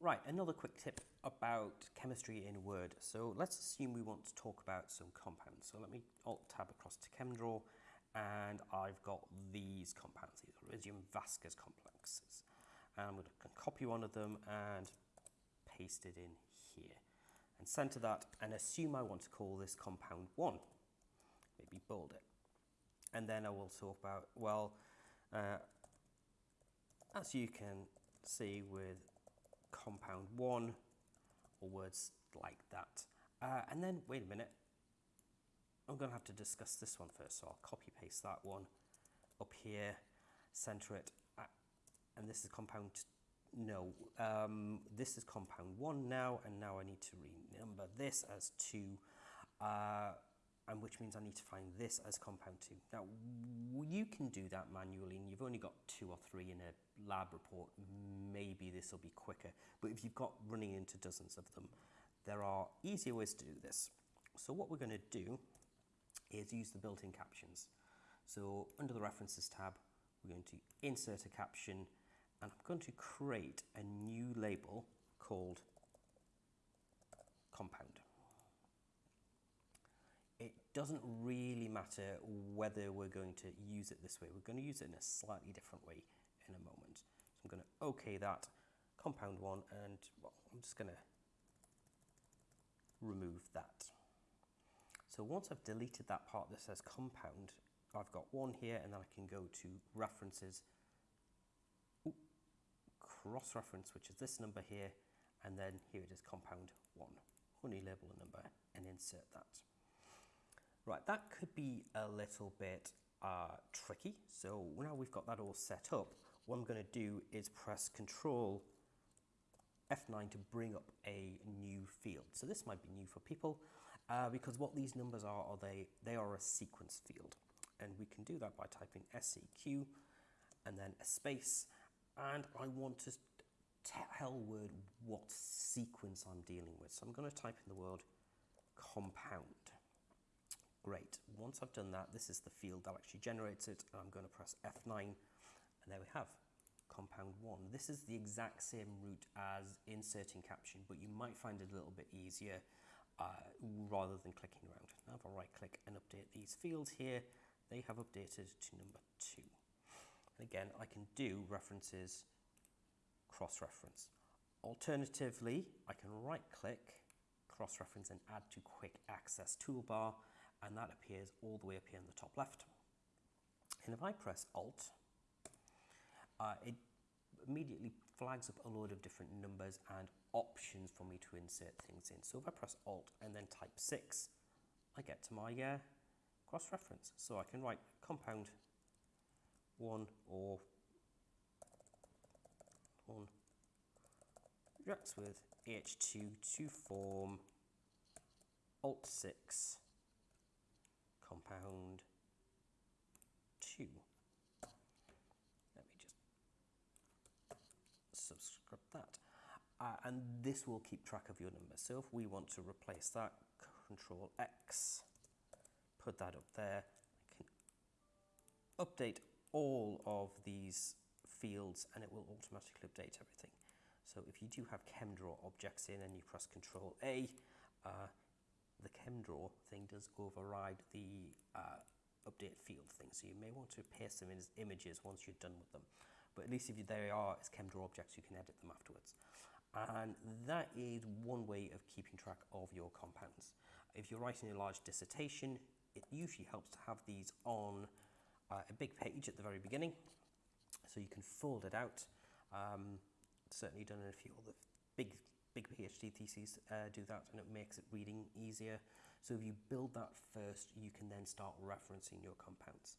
Right, another quick tip about chemistry in Word. So let's assume we want to talk about some compounds. So let me Alt tab across to ChemDraw and I've got these compounds, these Iridium Vaska's complexes. And I'm going to copy one of them and paste it in here and center that and assume I want to call this compound 1. Maybe bold it. And then I will talk about, well, uh, as you can see with compound one or words like that. Uh, and then, wait a minute, I'm going to have to discuss this one first. So I'll copy paste that one up here, center it, uh, and this is compound, no, um, this is compound one now, and now I need to renumber this as two. Uh, and which means I need to find this as compound 2. Now, you can do that manually, and you've only got two or three in a lab report. Maybe this will be quicker. But if you've got running into dozens of them, there are easier ways to do this. So what we're going to do is use the built-in captions. So under the References tab, we're going to insert a caption, and I'm going to create a new label called compound doesn't really matter whether we're going to use it this way. We're going to use it in a slightly different way in a moment. So I'm going to OK that compound one and well, I'm just going to remove that. So once I've deleted that part that says compound, I've got one here and then I can go to references, cross-reference, which is this number here, and then here it is compound one. Only label a number and insert that. Right, that could be a little bit uh, tricky. So now we've got that all set up, what I'm going to do is press Control F9 to bring up a new field. So this might be new for people uh, because what these numbers are, are they, they are a sequence field. And we can do that by typing SEQ and then a space. And I want to tell Word what sequence I'm dealing with. So I'm going to type in the word compound. Great. Once I've done that, this is the field that actually generates it. I'm going to press F9, and there we have compound 1. This is the exact same route as inserting caption, but you might find it a little bit easier uh, rather than clicking around. Now if I right click and update these fields here, they have updated to number 2. And again, I can do references cross-reference. Alternatively, I can right click, cross-reference and add to quick access toolbar and that appears all the way up here in the top left. And if I press Alt, uh, it immediately flags up a load of different numbers and options for me to insert things in. So if I press Alt and then type 6, I get to my uh, cross-reference. So I can write compound 1 or 1 reacts with AH2 to form Alt 6 compound 2. Let me just subscript that. Uh, and this will keep track of your number. So if we want to replace that, Control X, put that up there. I can update all of these fields and it will automatically update everything. So if you do have ChemDraw objects in and you press Control A, uh, the ChemDraw thing does override the uh, update field thing. So you may want to paste them in as images once you're done with them. But at least if they are as ChemDraw objects, you can edit them afterwards. And that is one way of keeping track of your compounds. If you're writing a large dissertation, it usually helps to have these on uh, a big page at the very beginning. So you can fold it out. Um, certainly done in a few of the big big PhD theses uh, do that and it makes it reading easier. So if you build that first, you can then start referencing your compounds.